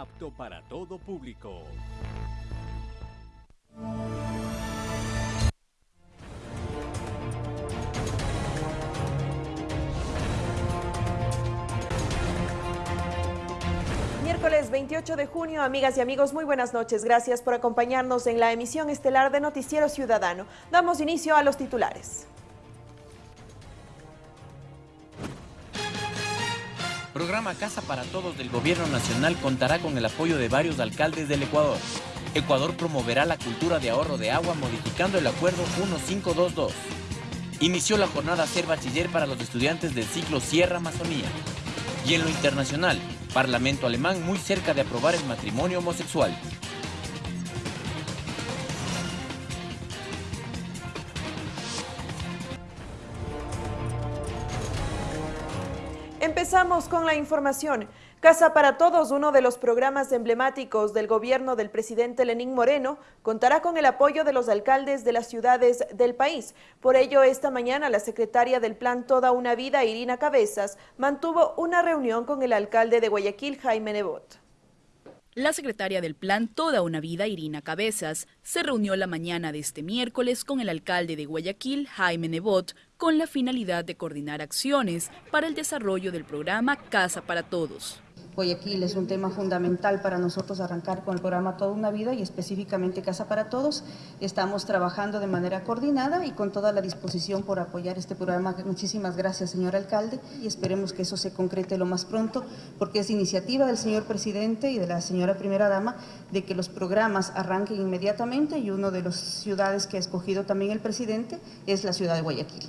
apto para todo público. Miércoles 28 de junio, amigas y amigos, muy buenas noches. Gracias por acompañarnos en la emisión estelar de Noticiero Ciudadano. Damos inicio a los titulares. Programa Casa para Todos del Gobierno Nacional contará con el apoyo de varios alcaldes del Ecuador. Ecuador promoverá la cultura de ahorro de agua modificando el Acuerdo 1522. Inició la jornada Ser Bachiller para los estudiantes del ciclo Sierra Amazonía. Y en lo internacional, Parlamento alemán muy cerca de aprobar el matrimonio homosexual. Empezamos con la información. Casa para Todos, uno de los programas emblemáticos del gobierno del presidente Lenín Moreno, contará con el apoyo de los alcaldes de las ciudades del país. Por ello, esta mañana la secretaria del Plan Toda una Vida, Irina Cabezas, mantuvo una reunión con el alcalde de Guayaquil, Jaime Nebot. La secretaria del Plan Toda una Vida, Irina Cabezas, se reunió la mañana de este miércoles con el alcalde de Guayaquil, Jaime Nebot, con la finalidad de coordinar acciones para el desarrollo del programa Casa para Todos. Guayaquil es un tema fundamental para nosotros arrancar con el programa Toda una Vida y específicamente Casa para Todos. Estamos trabajando de manera coordinada y con toda la disposición por apoyar este programa. Muchísimas gracias, señor alcalde, y esperemos que eso se concrete lo más pronto, porque es iniciativa del señor presidente y de la señora primera dama de que los programas arranquen inmediatamente y una de las ciudades que ha escogido también el presidente es la ciudad de Guayaquil.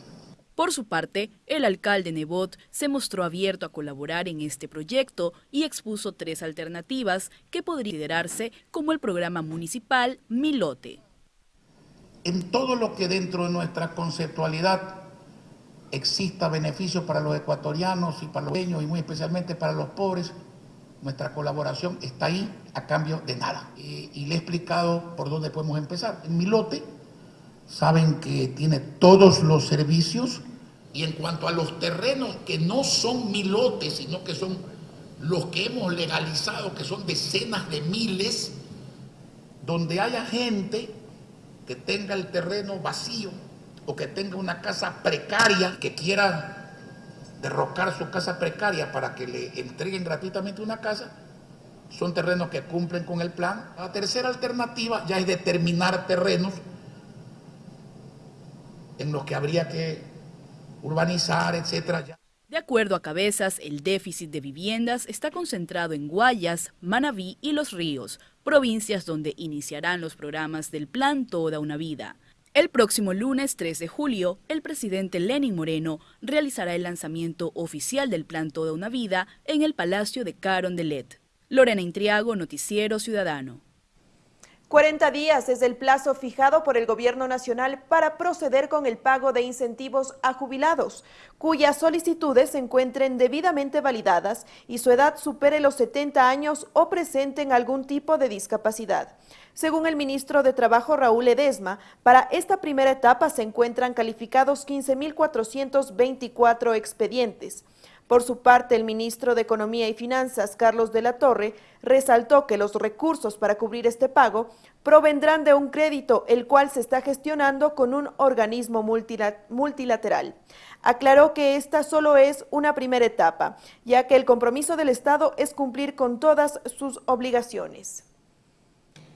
Por su parte, el alcalde Nebot se mostró abierto a colaborar en este proyecto y expuso tres alternativas que podrían considerarse como el programa municipal Milote. En todo lo que dentro de nuestra conceptualidad exista beneficio para los ecuatorianos y para los pequeños y muy especialmente para los pobres, nuestra colaboración está ahí a cambio de nada. Y, y le he explicado por dónde podemos empezar. En Milote saben que tiene todos los servicios y en cuanto a los terrenos que no son milotes, sino que son los que hemos legalizado, que son decenas de miles, donde haya gente que tenga el terreno vacío o que tenga una casa precaria, que quiera derrocar su casa precaria para que le entreguen gratuitamente una casa, son terrenos que cumplen con el plan. La tercera alternativa ya es determinar terrenos en los que habría que urbanizar, etcétera. De acuerdo a Cabezas, el déficit de viviendas está concentrado en Guayas, Manabí y Los Ríos, provincias donde iniciarán los programas del Plan Toda una Vida. El próximo lunes 3 de julio, el presidente Lenin Moreno realizará el lanzamiento oficial del Plan Toda una Vida en el Palacio de Carondelet. Lorena Intriago, Noticiero Ciudadano. 40 días es el plazo fijado por el Gobierno Nacional para proceder con el pago de incentivos a jubilados, cuyas solicitudes se encuentren debidamente validadas y su edad supere los 70 años o presenten algún tipo de discapacidad. Según el ministro de Trabajo Raúl Edesma, para esta primera etapa se encuentran calificados 15.424 expedientes. Por su parte, el ministro de Economía y Finanzas, Carlos de la Torre, resaltó que los recursos para cubrir este pago provendrán de un crédito, el cual se está gestionando con un organismo multilateral. Aclaró que esta solo es una primera etapa, ya que el compromiso del Estado es cumplir con todas sus obligaciones.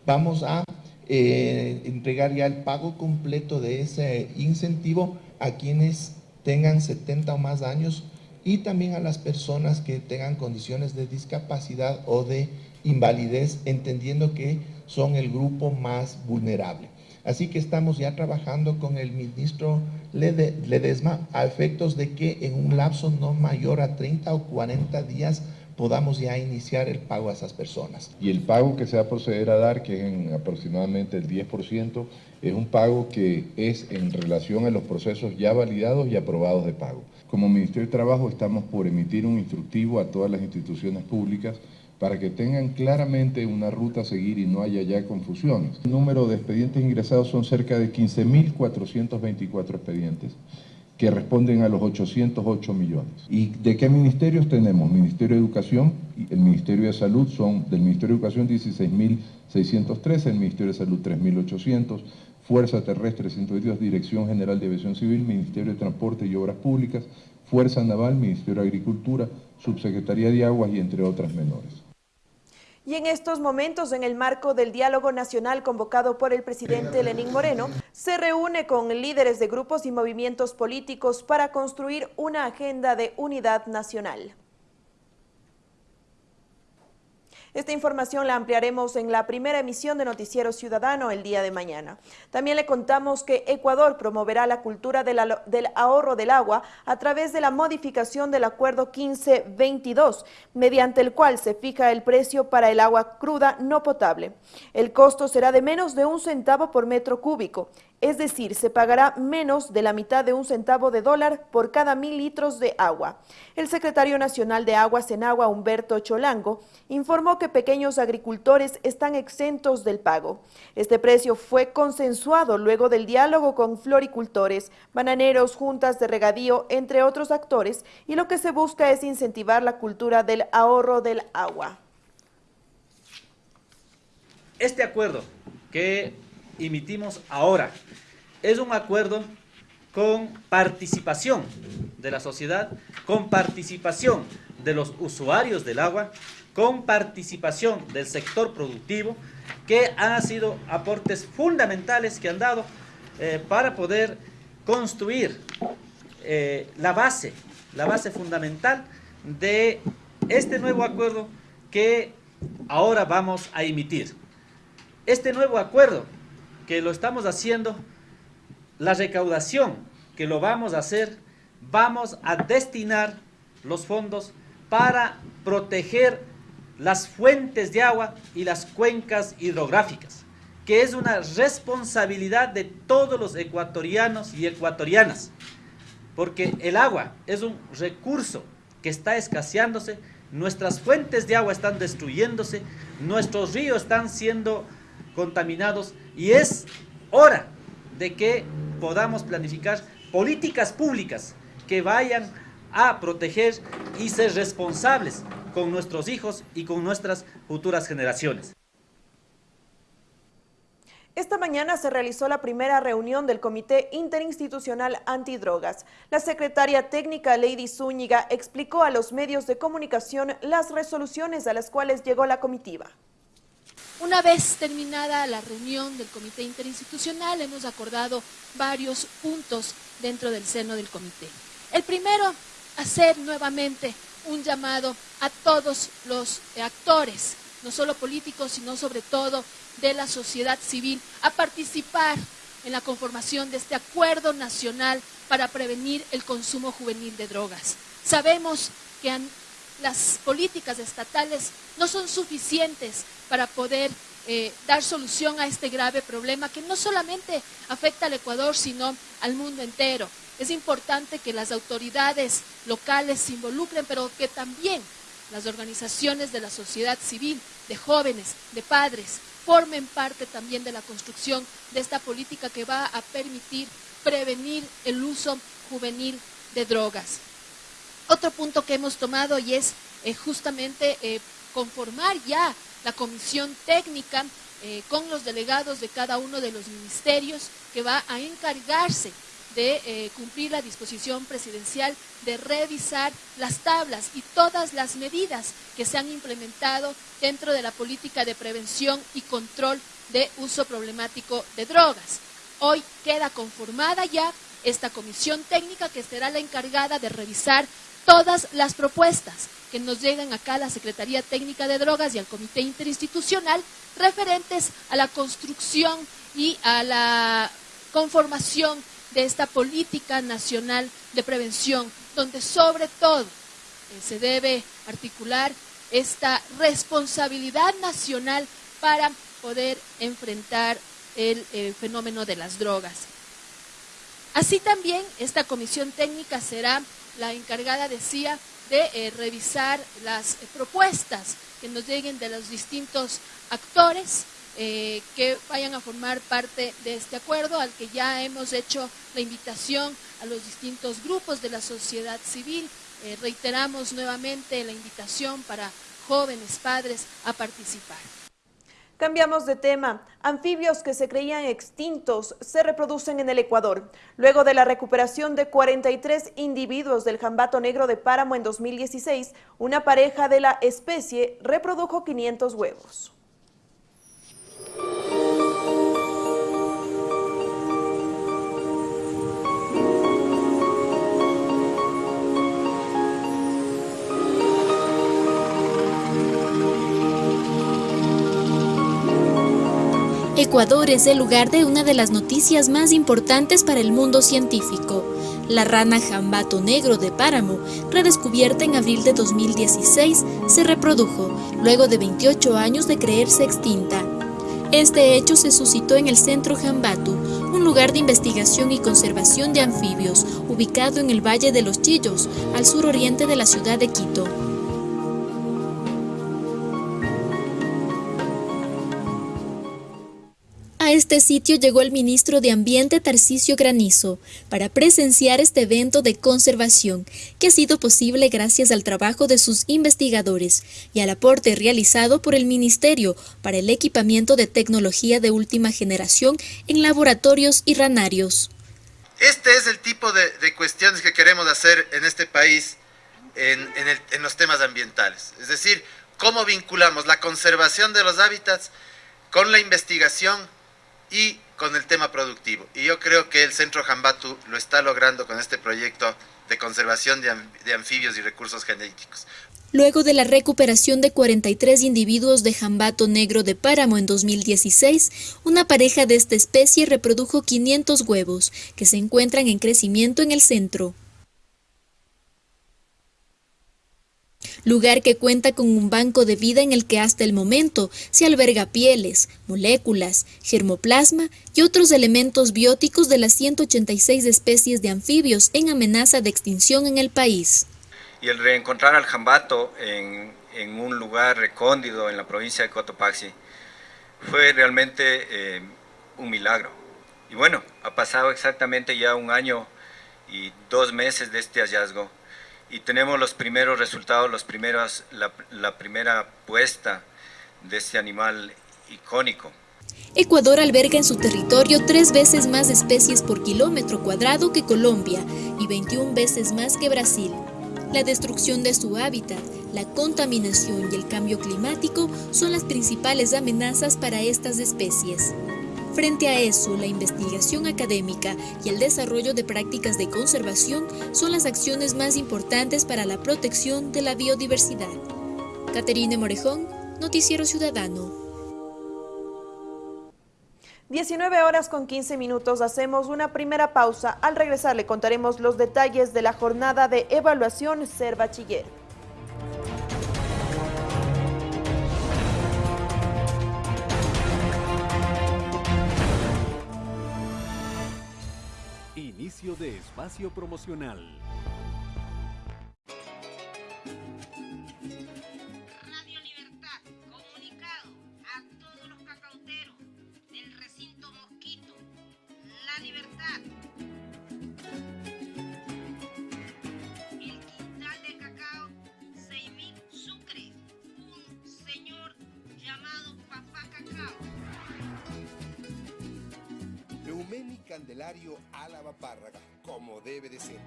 Vamos a eh, entregar ya el pago completo de ese incentivo a quienes tengan 70 o más años y también a las personas que tengan condiciones de discapacidad o de invalidez, entendiendo que son el grupo más vulnerable. Así que estamos ya trabajando con el ministro Ledesma a efectos de que en un lapso no mayor a 30 o 40 días podamos ya iniciar el pago a esas personas. Y el pago que se va a proceder a dar, que es en aproximadamente el 10%, es un pago que es en relación a los procesos ya validados y aprobados de pago. Como Ministerio de Trabajo estamos por emitir un instructivo a todas las instituciones públicas para que tengan claramente una ruta a seguir y no haya ya confusiones. El número de expedientes ingresados son cerca de 15.424 expedientes que responden a los 808 millones. ¿Y de qué ministerios tenemos? Ministerio de Educación y el Ministerio de Salud son del Ministerio de Educación 16.613, el Ministerio de Salud 3.800, Fuerza Terrestre 122, Dirección General de Aviación Civil, Ministerio de Transporte y Obras Públicas, Fuerza Naval, Ministerio de Agricultura, Subsecretaría de Aguas y entre otras menores. Y en estos momentos, en el marco del diálogo nacional convocado por el presidente Lenín Moreno, se reúne con líderes de grupos y movimientos políticos para construir una agenda de unidad nacional. Esta información la ampliaremos en la primera emisión de Noticiero Ciudadano el día de mañana. También le contamos que Ecuador promoverá la cultura del ahorro del agua a través de la modificación del Acuerdo 1522, mediante el cual se fija el precio para el agua cruda no potable. El costo será de menos de un centavo por metro cúbico es decir, se pagará menos de la mitad de un centavo de dólar por cada mil litros de agua. El secretario nacional de Aguas en Agua, Humberto Cholango, informó que pequeños agricultores están exentos del pago. Este precio fue consensuado luego del diálogo con floricultores, bananeros, juntas de regadío, entre otros actores, y lo que se busca es incentivar la cultura del ahorro del agua. Este acuerdo que emitimos ahora es un acuerdo con participación de la sociedad, con participación de los usuarios del agua, con participación del sector productivo, que han sido aportes fundamentales que han dado eh, para poder construir eh, la base, la base fundamental de este nuevo acuerdo que ahora vamos a emitir. Este nuevo acuerdo que lo estamos haciendo la recaudación que lo vamos a hacer, vamos a destinar los fondos para proteger las fuentes de agua y las cuencas hidrográficas, que es una responsabilidad de todos los ecuatorianos y ecuatorianas, porque el agua es un recurso que está escaseándose, nuestras fuentes de agua están destruyéndose, nuestros ríos están siendo contaminados y es hora de que podamos planificar políticas públicas que vayan a proteger y ser responsables con nuestros hijos y con nuestras futuras generaciones. Esta mañana se realizó la primera reunión del Comité Interinstitucional Antidrogas. La secretaria técnica Lady Zúñiga explicó a los medios de comunicación las resoluciones a las cuales llegó la comitiva. Una vez terminada la reunión del comité interinstitucional, hemos acordado varios puntos dentro del seno del comité. El primero, hacer nuevamente un llamado a todos los actores, no solo políticos, sino sobre todo de la sociedad civil, a participar en la conformación de este acuerdo nacional para prevenir el consumo juvenil de drogas. Sabemos que las políticas estatales no son suficientes para poder eh, dar solución a este grave problema que no solamente afecta al Ecuador, sino al mundo entero. Es importante que las autoridades locales se involucren, pero que también las organizaciones de la sociedad civil, de jóvenes, de padres, formen parte también de la construcción de esta política que va a permitir prevenir el uso juvenil de drogas. Otro punto que hemos tomado y es eh, justamente eh, conformar ya la comisión técnica eh, con los delegados de cada uno de los ministerios que va a encargarse de eh, cumplir la disposición presidencial de revisar las tablas y todas las medidas que se han implementado dentro de la política de prevención y control de uso problemático de drogas. Hoy queda conformada ya esta comisión técnica que será la encargada de revisar todas las propuestas que nos llegan acá a la Secretaría Técnica de Drogas y al Comité Interinstitucional referentes a la construcción y a la conformación de esta política nacional de prevención, donde sobre todo eh, se debe articular esta responsabilidad nacional para poder enfrentar el eh, fenómeno de las drogas. Así también esta comisión técnica será la encargada, decía, de eh, revisar las propuestas que nos lleguen de los distintos actores eh, que vayan a formar parte de este acuerdo al que ya hemos hecho la invitación a los distintos grupos de la sociedad civil. Eh, reiteramos nuevamente la invitación para jóvenes padres a participar. Cambiamos de tema. Anfibios que se creían extintos se reproducen en el Ecuador. Luego de la recuperación de 43 individuos del jambato negro de páramo en 2016, una pareja de la especie reprodujo 500 huevos. Ecuador es el lugar de una de las noticias más importantes para el mundo científico. La rana jambato negro de páramo, redescubierta en abril de 2016, se reprodujo luego de 28 años de creerse extinta. Este hecho se suscitó en el Centro Jambatu, un lugar de investigación y conservación de anfibios, ubicado en el Valle de los Chillos, al suroriente de la ciudad de Quito. A este sitio llegó el ministro de Ambiente Tarcisio Granizo para presenciar este evento de conservación que ha sido posible gracias al trabajo de sus investigadores y al aporte realizado por el ministerio para el equipamiento de tecnología de última generación en laboratorios y ranarios. Este es el tipo de, cuestiones que queremos hacer en este país en, en los temas ambientales. Es decir, cómo vinculamos la conservación de los hábitats con la investigación y con el tema productivo. Y yo creo que el Centro Jambatu lo está logrando con este proyecto de conservación de, anfibios y recursos genéticos. Luego de la recuperación de 43 individuos de jambato negro de páramo en 2016, una pareja de esta especie reprodujo 500 huevos, que se encuentran en crecimiento en el centro. Lugar que cuenta con un banco de vida en el que hasta el momento se alberga pieles, moléculas, germoplasma y otros elementos bióticos de las 186 especies de anfibios en amenaza de extinción en el país. Y el reencontrar al jambato en, un lugar recóndido en la provincia de Cotopaxi fue realmente eh, un milagro. Y bueno, ha pasado exactamente ya un año y dos meses de este hallazgo y tenemos los primeros resultados, los primeros, la, primera puesta de este animal icónico. Ecuador alberga en su territorio tres veces más especies por kilómetro cuadrado que Colombia y 21 veces más que Brasil. La destrucción de su hábitat, la contaminación y el cambio climático son las principales amenazas para estas especies. Frente a eso, la investigación académica y el desarrollo de prácticas de conservación son las acciones más importantes para la protección de la biodiversidad. Caterine Morejón, Noticiero Ciudadano. 19 horas con 15 minutos, hacemos una primera pausa. Al regresar le contaremos los detalles de la jornada de evaluación Ser Bachiller. De espacio promocional. Candelario Álava Párraga, como debe de ser.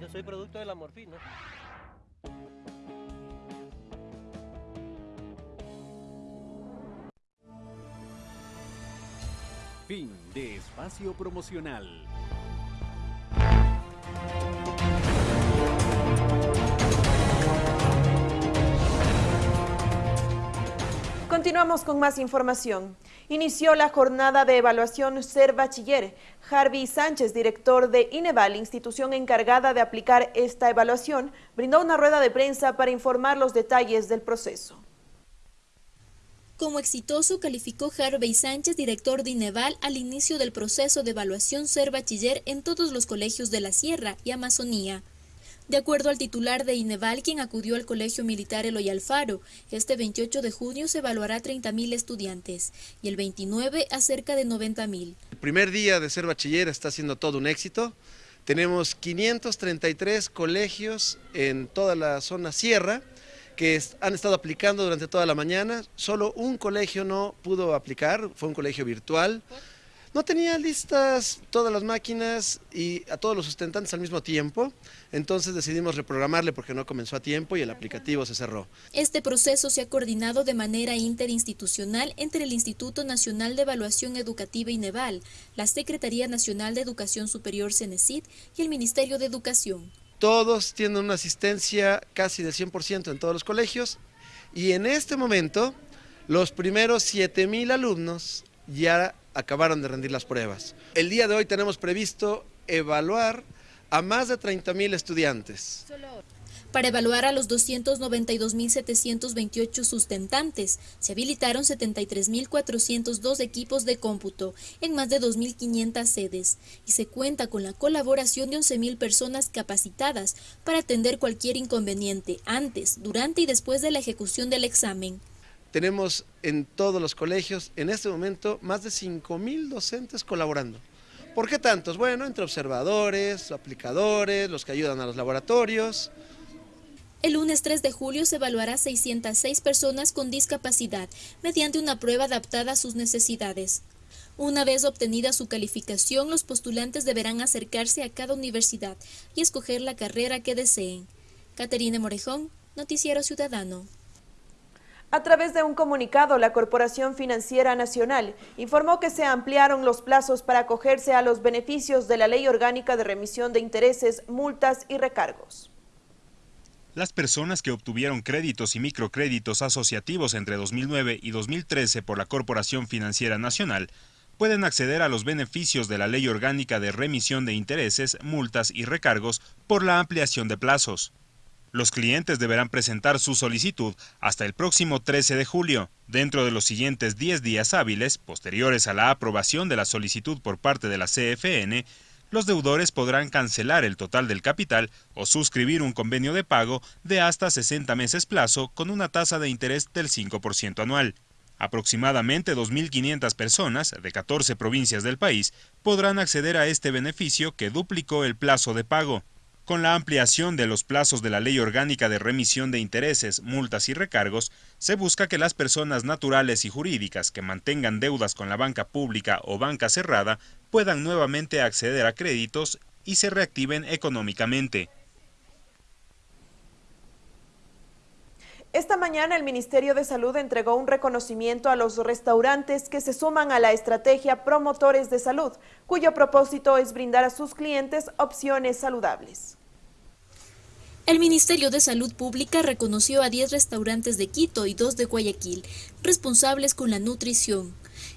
Yo soy producto de la morfina. Fin de espacio promocional. Continuamos con más información. Inició la jornada de evaluación Ser Bachiller. Harvey Sánchez, director de INEVAL, institución encargada de aplicar esta evaluación, brindó una rueda de prensa para informar los detalles del proceso. Como exitoso calificó Harvey Sánchez, director de INEVAL, al inicio del proceso de evaluación Ser Bachiller en todos los colegios de la Sierra y Amazonía. De acuerdo al titular de INEVAL, quien acudió al Colegio Militar Eloy Alfaro, este 28 de junio se evaluará 30.000 estudiantes y el 29 a cerca de 90.000. El primer día de ser bachiller está siendo todo un éxito. Tenemos 533 colegios en toda la zona sierra que han estado aplicando durante toda la mañana. Solo un colegio no pudo aplicar, fue un colegio virtual. No tenía listas todas las máquinas y a todos los sustentantes al mismo tiempo, entonces decidimos reprogramarle porque no comenzó a tiempo y el aplicativo se cerró. Este proceso se ha coordinado de manera interinstitucional entre el Instituto Nacional de Evaluación Educativa INEVAL, la Secretaría Nacional de Educación Superior CENESID y el Ministerio de Educación. Todos tienen una asistencia casi del 100% en todos los colegios y en este momento los primeros 7.000 alumnos ya acabaron de rendir las pruebas. El día de hoy tenemos previsto evaluar a más de 30.000 estudiantes. Para evaluar a los 292.728 sustentantes, se habilitaron 73.402 equipos de cómputo en más de 2.500 sedes y se cuenta con la colaboración de 11.000 personas capacitadas para atender cualquier inconveniente antes, durante y después de la ejecución del examen. Tenemos en todos los colegios, en este momento, más de 5.000 docentes colaborando. ¿Por qué tantos? Bueno, entre observadores, aplicadores, los que ayudan a los laboratorios. El lunes 3 de julio se evaluará 606 personas con discapacidad mediante una prueba adaptada a sus necesidades. Una vez obtenida su calificación, los postulantes deberán acercarse a cada universidad y escoger la carrera que deseen. Caterina Morejón, Noticiero Ciudadano. A través de un comunicado, la Corporación Financiera Nacional informó que se ampliaron los plazos para acogerse a los beneficios de la Ley Orgánica de Remisión de Intereses, Multas y Recargos. Las personas que obtuvieron créditos y microcréditos asociativos entre 2009 y 2013 por la Corporación Financiera Nacional pueden acceder a los beneficios de la Ley Orgánica de Remisión de Intereses, Multas y Recargos por la ampliación de plazos. Los clientes deberán presentar su solicitud hasta el próximo 13 de julio. Dentro de los siguientes 10 días hábiles, posteriores a la aprobación de la solicitud por parte de la CFN, los deudores podrán cancelar el total del capital o suscribir un convenio de pago de hasta 60 meses plazo con una tasa de interés del 5% anual. Aproximadamente 2.500 personas de 14 provincias del país podrán acceder a este beneficio que duplicó el plazo de pago. Con la ampliación de los plazos de la Ley Orgánica de Remisión de Intereses, Multas y Recargos, se busca que las personas naturales y jurídicas que mantengan deudas con la banca pública o banca cerrada puedan nuevamente acceder a créditos y se reactiven económicamente. Esta mañana el Ministerio de Salud entregó un reconocimiento a los restaurantes que se suman a la estrategia Promotores de Salud, cuyo propósito es brindar a sus clientes opciones saludables. El Ministerio de Salud Pública reconoció a 10 restaurantes de Quito y 2 de Guayaquil, responsables con la nutrición.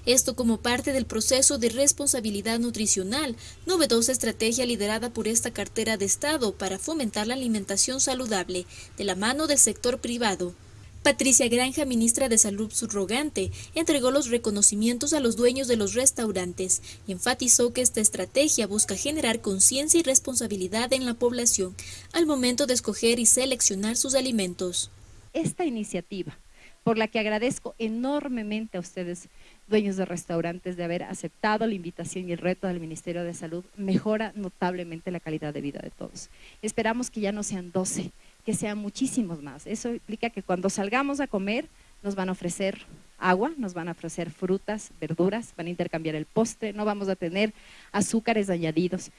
Esto como parte del proceso de responsabilidad nutricional, novedosa estrategia liderada por esta cartera de Estado para fomentar la alimentación saludable de la mano del sector privado. Patricia Granja, ministra de Salud subrogante, entregó los reconocimientos a los dueños de los restaurantes y enfatizó que esta estrategia busca generar conciencia y responsabilidad en la población al momento de escoger y seleccionar sus alimentos. Esta iniciativa, por la que agradezco enormemente a ustedes, dueños de restaurantes, de haber aceptado la invitación y el reto del Ministerio de Salud, mejora notablemente la calidad de vida de todos. Esperamos que ya no sean 12, que sean muchísimos más. Eso implica que cuando salgamos a comer nos van a ofrecer agua, nos van a ofrecer frutas, verduras, van a intercambiar el postre, no vamos a tener azúcares añadidos.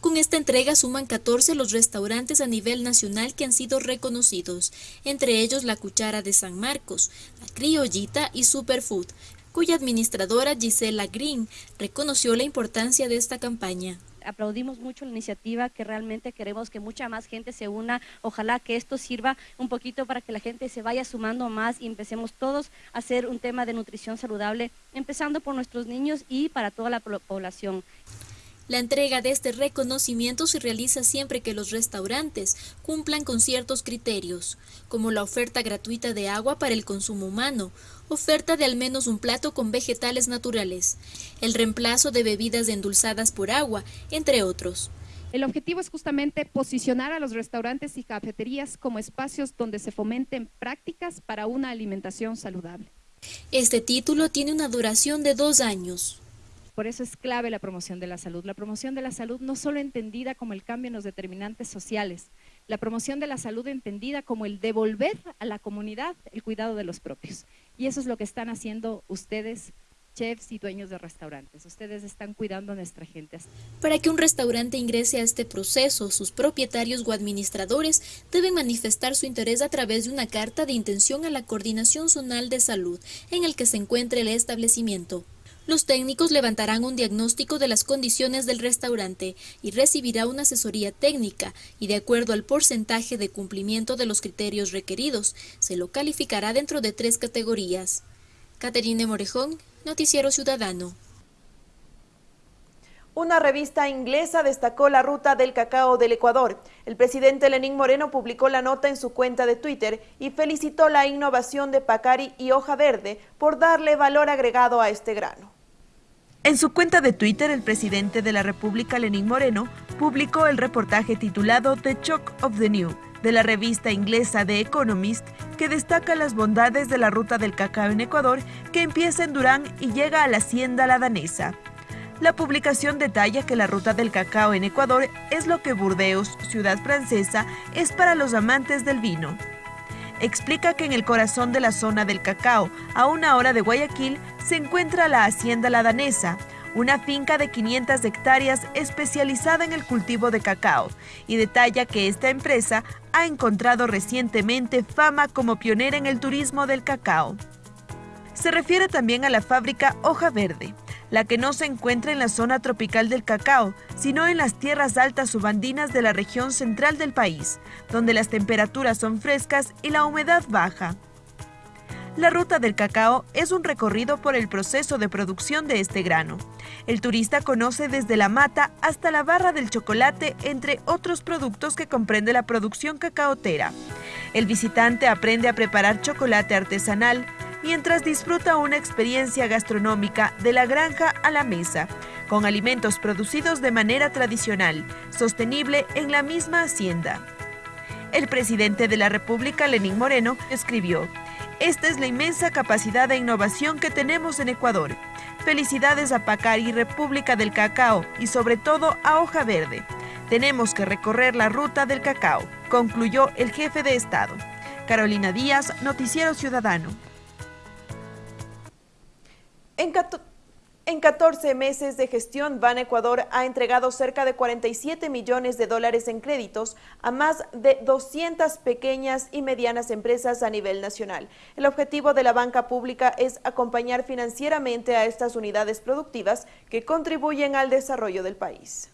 Con esta entrega suman 14 los restaurantes a nivel nacional que han sido reconocidos, entre ellos La Cuchara de San Marcos, La Criollita y Superfood, cuya administradora Gisela Green reconoció la importancia de esta campaña aplaudimos mucho la iniciativa, que realmente queremos que mucha más gente se una. Ojalá que esto sirva un poquito para que la gente se vaya sumando más y empecemos todos a hacer un tema de nutrición saludable, empezando por nuestros niños y para toda la población. La entrega de este reconocimiento se realiza siempre que los restaurantes cumplan con ciertos criterios, como la oferta gratuita de agua para el consumo humano, oferta de al menos un plato con vegetales naturales, el reemplazo de bebidas endulzadas por agua, entre otros. El objetivo es justamente posicionar a los restaurantes y cafeterías como espacios donde se fomenten prácticas para una alimentación saludable. Este título tiene una duración de dos años. Por eso es clave la promoción de la salud. La promoción de la salud no solo entendida como el cambio en los determinantes sociales, la promoción de la salud entendida como el devolver a la comunidad el cuidado de los propios. Y eso es lo que están haciendo ustedes chefs y dueños de restaurantes. Ustedes están cuidando a nuestra gente. Para que un restaurante ingrese a este proceso, sus propietarios o administradores deben manifestar su interés a través de una carta de intención a la Coordinación Zonal de Salud en el que se encuentre el establecimiento. Los técnicos levantarán un diagnóstico de las condiciones del restaurante y recibirá una asesoría técnica y de acuerdo al porcentaje de cumplimiento de los criterios requeridos, se lo calificará dentro de tres categorías. Caterine Morejón, Noticiero Ciudadano. Una revista inglesa destacó la ruta del cacao del Ecuador. El presidente Lenín Moreno publicó la nota en su cuenta de Twitter y felicitó la innovación de Pacari y Hoja Verde por darle valor agregado a este grano. En su cuenta de Twitter, el presidente de la República, Lenín Moreno, publicó el reportaje titulado The Shock of the New de la revista inglesa The Economist, que destaca las bondades de la ruta del cacao en Ecuador, que empieza en Durán y llega a la hacienda la danesa. La publicación detalla que la ruta del cacao en Ecuador es lo que Burdeos, ciudad francesa, es para los amantes del vino explica que en el corazón de la zona del cacao, a una hora de Guayaquil, se encuentra la Hacienda La Danesa, una finca de 500 hectáreas especializada en el cultivo de cacao, y detalla que esta empresa ha encontrado recientemente fama como pionera en el turismo del cacao. Se refiere también a la fábrica Hoja Verde, la que no se encuentra en la zona tropical del cacao, sino en las tierras altas subandinas de la región central del país, donde las temperaturas son frescas y la humedad baja. La ruta del cacao es un recorrido por el proceso de producción de este grano. El turista conoce desde la mata hasta la barra del chocolate, entre otros productos que comprende la producción cacaotera. El visitante aprende a preparar chocolate artesanal, mientras disfruta una experiencia gastronómica de la granja a la mesa, con alimentos producidos de manera tradicional, sostenible en la misma hacienda. El presidente de la República, Lenín Moreno, escribió, Esta es la inmensa capacidad de innovación que tenemos en Ecuador. Felicidades a Pacari, República del Cacao y sobre todo a Hoja Verde. Tenemos que recorrer la ruta del cacao, concluyó el jefe de Estado. Carolina Díaz, Noticiero Ciudadano. En, 14 meses de gestión, Ban Ecuador ha entregado cerca de 47 millones de dólares en créditos a más de 200 pequeñas y medianas empresas a nivel nacional. El objetivo de la banca pública es acompañar financieramente a estas unidades productivas que contribuyen al desarrollo del país.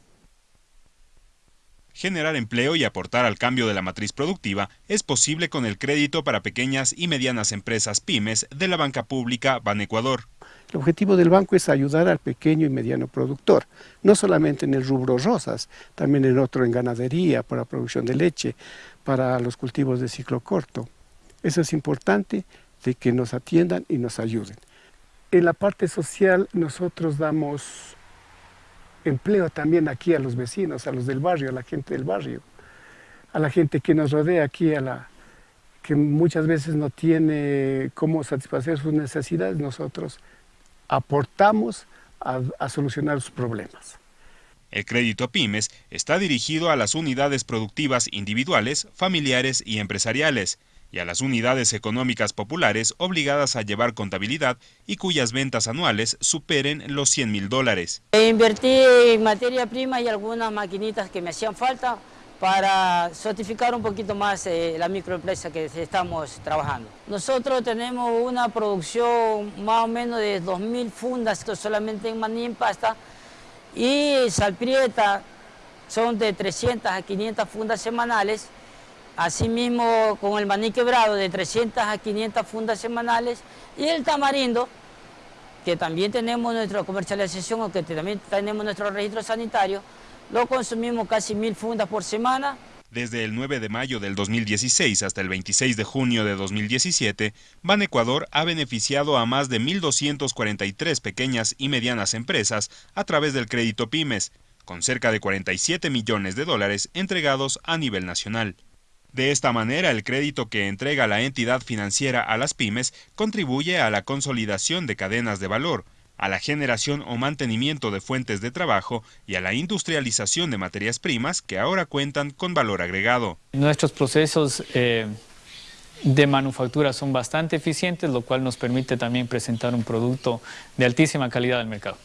Generar empleo y aportar al cambio de la matriz productiva es posible con el crédito para pequeñas y medianas empresas pymes de la banca pública Ban Ecuador. El objetivo del banco es ayudar al pequeño y mediano productor, no solamente en el rubro rosas, también en otro en ganadería, para producción de leche, para los cultivos de ciclo corto. Eso es importante de que nos atiendan y nos ayuden. En la parte social nosotros damos empleo también aquí a los vecinos, a los del barrio, a la gente del barrio, a la gente que nos rodea aquí, a la que muchas veces no tiene cómo satisfacer sus necesidades, nosotros aportamos a, solucionar sus problemas. El crédito a pymes está dirigido a las unidades productivas individuales, familiares y empresariales, y a las unidades económicas populares obligadas a llevar contabilidad y cuyas ventas anuales superen los 100 mil dólares. Invertí en materia prima y algunas maquinitas que me hacían falta para certificar un poquito más eh, la microempresa que estamos trabajando. Nosotros tenemos una producción más o menos de 2.000 fundas, solamente en maní en pasta, y salprieta son de 300 a 500 fundas semanales, Asimismo, con el maní quebrado de 300 a 500 fundas semanales y el tamarindo, que también tenemos nuestra comercialización, o que también tenemos nuestro registro sanitario, lo consumimos casi mil fundas por semana. Desde el 9 de mayo del 2016 hasta el 26 de junio de 2017, Ban Ecuador ha beneficiado a más de 1.243 pequeñas y medianas empresas a través del crédito pymes, con cerca de 47 millones de dólares entregados a nivel nacional. De esta manera, el crédito que entrega la entidad financiera a las pymes contribuye a la consolidación de cadenas de valor, a la generación o mantenimiento de fuentes de trabajo y a la industrialización de materias primas que ahora cuentan con valor agregado. Nuestros procesos eh, de manufactura son bastante eficientes, lo cual nos permite también presentar un producto de altísima calidad al mercado.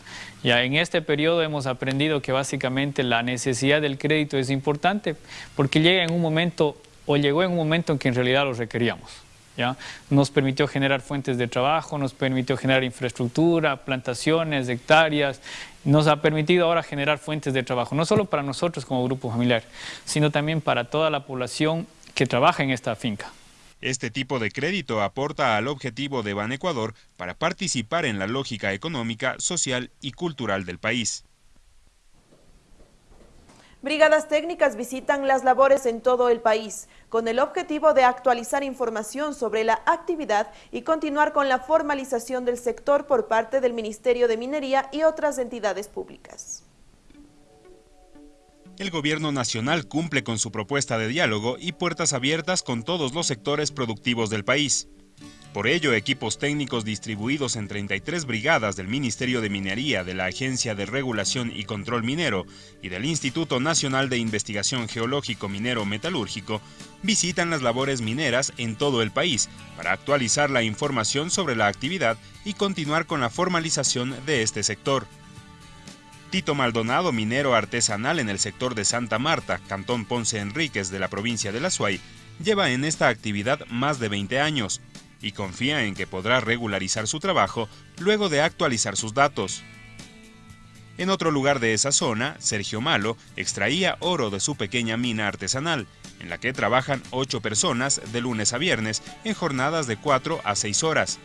Ya en este periodo hemos aprendido que básicamente la necesidad del crédito es importante porque llega en un momento o llegó en un momento en que en realidad lo requeríamos. ¿ya? Nos permitió generar fuentes de trabajo, nos permitió generar infraestructura, plantaciones, hectáreas, nos ha permitido ahora generar fuentes de trabajo, no solo para nosotros como grupo familiar, sino también para toda la población que trabaja en esta finca. Este tipo de crédito aporta al objetivo de Ban Ecuador para participar en la lógica económica, social y cultural del país. Brigadas técnicas visitan las labores en todo el país con el objetivo de actualizar información sobre la actividad y continuar con la formalización del sector por parte del Ministerio de Minería y otras entidades públicas. El gobierno nacional cumple con su propuesta de diálogo y puertas abiertas con todos los sectores productivos del país. Por ello, equipos técnicos distribuidos en 33 brigadas del Ministerio de Minería, de la Agencia de Regulación y Control Minero y del Instituto Nacional de Investigación Geológico Minero Metalúrgico visitan las labores mineras en todo el país para actualizar la información sobre la actividad y continuar con la formalización de este sector. Tito Maldonado, minero artesanal en el sector de Santa Marta, Cantón Ponce Enríquez de la provincia de La Suay, lleva en esta actividad más de 20 años y confía en que podrá regularizar su trabajo luego de actualizar sus datos. En otro lugar de esa zona, Sergio Malo extraía oro de su pequeña mina artesanal, en la que trabajan ocho personas de lunes a viernes en jornadas de 4 a 6 horas.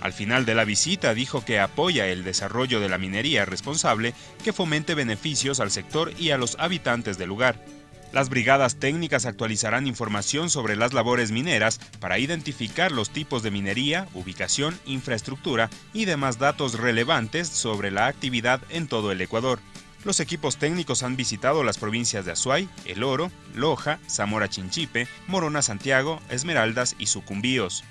Al final de la visita dijo que apoya el desarrollo de la minería responsable que fomente beneficios al sector y a los habitantes del lugar. Las brigadas técnicas actualizarán información sobre las labores mineras para identificar los tipos de minería, ubicación, infraestructura y demás datos relevantes sobre la actividad en todo el Ecuador. Los equipos técnicos han visitado las provincias de Azuay, El Oro, Loja, Zamora Chinchipe, Morona Santiago, Esmeraldas y Sucumbíos.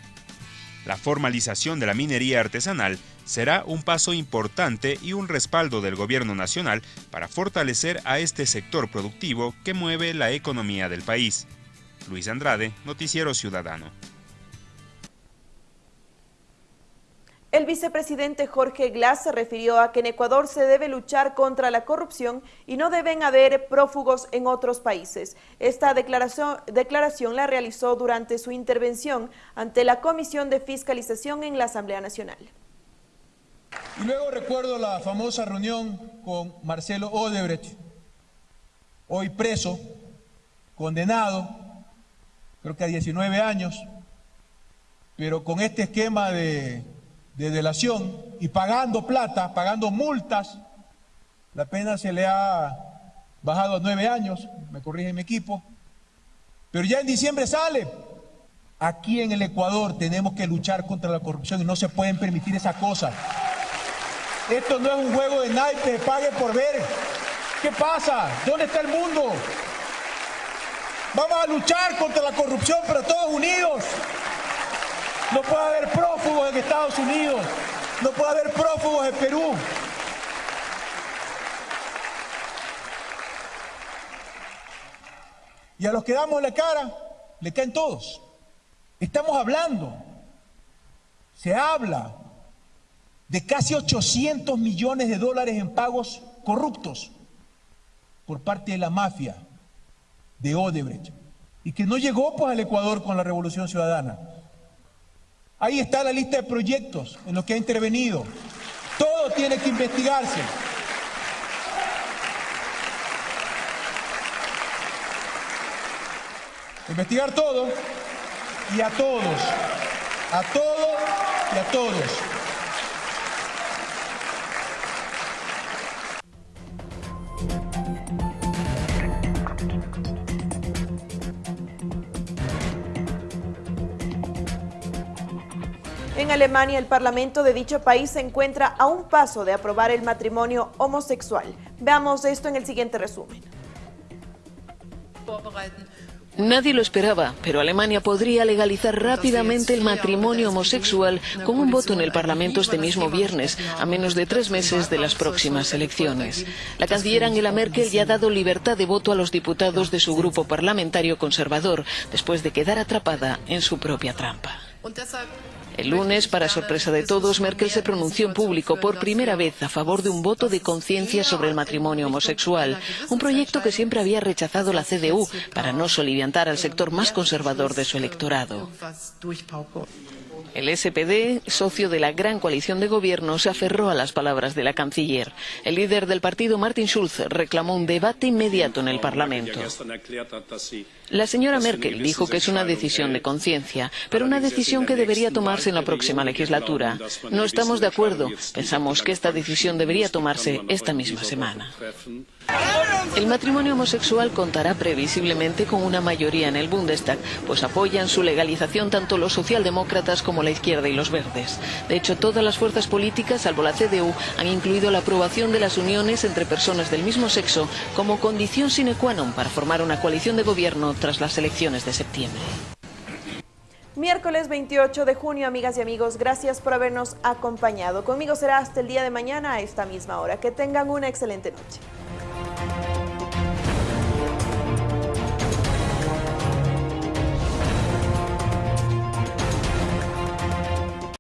La formalización de la minería artesanal será un paso importante y un respaldo del gobierno nacional para fortalecer a este sector productivo que mueve la economía del país. Luis Andrade, Noticiero Ciudadano. El vicepresidente Jorge Glass se refirió a que en Ecuador se debe luchar contra la corrupción y no deben haber prófugos en otros países. Esta declaración, la realizó durante su intervención ante la Comisión de Fiscalización en la Asamblea Nacional. Y luego recuerdo la famosa reunión con Marcelo Odebrecht, hoy preso, condenado, creo que a 19 años, pero con este esquema de de delación y pagando plata, pagando multas. La pena se le ha bajado a nueve años, me corrige mi equipo. Pero ya en diciembre sale. Aquí en el Ecuador tenemos que luchar contra la corrupción y no se pueden permitir esas cosas. Esto no es un juego de naipes, pague por ver. ¿Qué pasa? ¿Dónde está el mundo? Vamos a luchar contra la corrupción, pero todos unidos. No puede haber prófugos en Estados Unidos. No puede haber prófugos en Perú. Y a los que damos la cara, le caen todos. Estamos hablando, se habla de casi 800 millones de dólares en pagos corruptos por parte de la mafia de Odebrecht y que no llegó pues al Ecuador con la Revolución Ciudadana. Ahí está la lista de proyectos en los que ha intervenido. Todo tiene que investigarse. Investigar todo y a todos, a todos y a todos. En Alemania, el parlamento de dicho país se encuentra a un paso de aprobar el matrimonio homosexual. Veamos esto en el siguiente resumen. Nadie lo esperaba, pero Alemania podría legalizar rápidamente el matrimonio homosexual con un voto en el Parlamento este mismo viernes, a menos de tres meses de las próximas elecciones. La canciller Angela Merkel ya ha dado libertad de voto a los diputados de su grupo parlamentario conservador, después de quedar atrapada en su propia trampa. El lunes, para sorpresa de todos, Merkel se pronunció en público por primera vez a favor de un voto de conciencia sobre el matrimonio homosexual, un proyecto que siempre había rechazado la CDU para no soliviantar al sector más conservador de su electorado. El SPD, socio de la gran coalición de gobierno, se aferró a las palabras de la canciller. El líder del partido, Martin Schulz, reclamó un debate inmediato en el Parlamento. La señora Merkel dijo que es una decisión de conciencia, pero una decisión que debería tomarse en la próxima legislatura. No estamos de acuerdo. Pensamos que esta decisión debería tomarse esta misma semana. El matrimonio homosexual contará previsiblemente con una mayoría en el Bundestag, pues apoyan su legalización tanto los socialdemócratas como la izquierda y los verdes. De hecho, todas las fuerzas políticas, salvo la CDU, han incluido la aprobación de las uniones entre personas del mismo sexo como condición sine qua non para formar una coalición de gobierno tras las elecciones de septiembre. Miércoles 28 de junio, amigas y amigos, gracias por habernos acompañado. Conmigo será hasta el día de mañana a esta misma hora. Que tengan una excelente noche.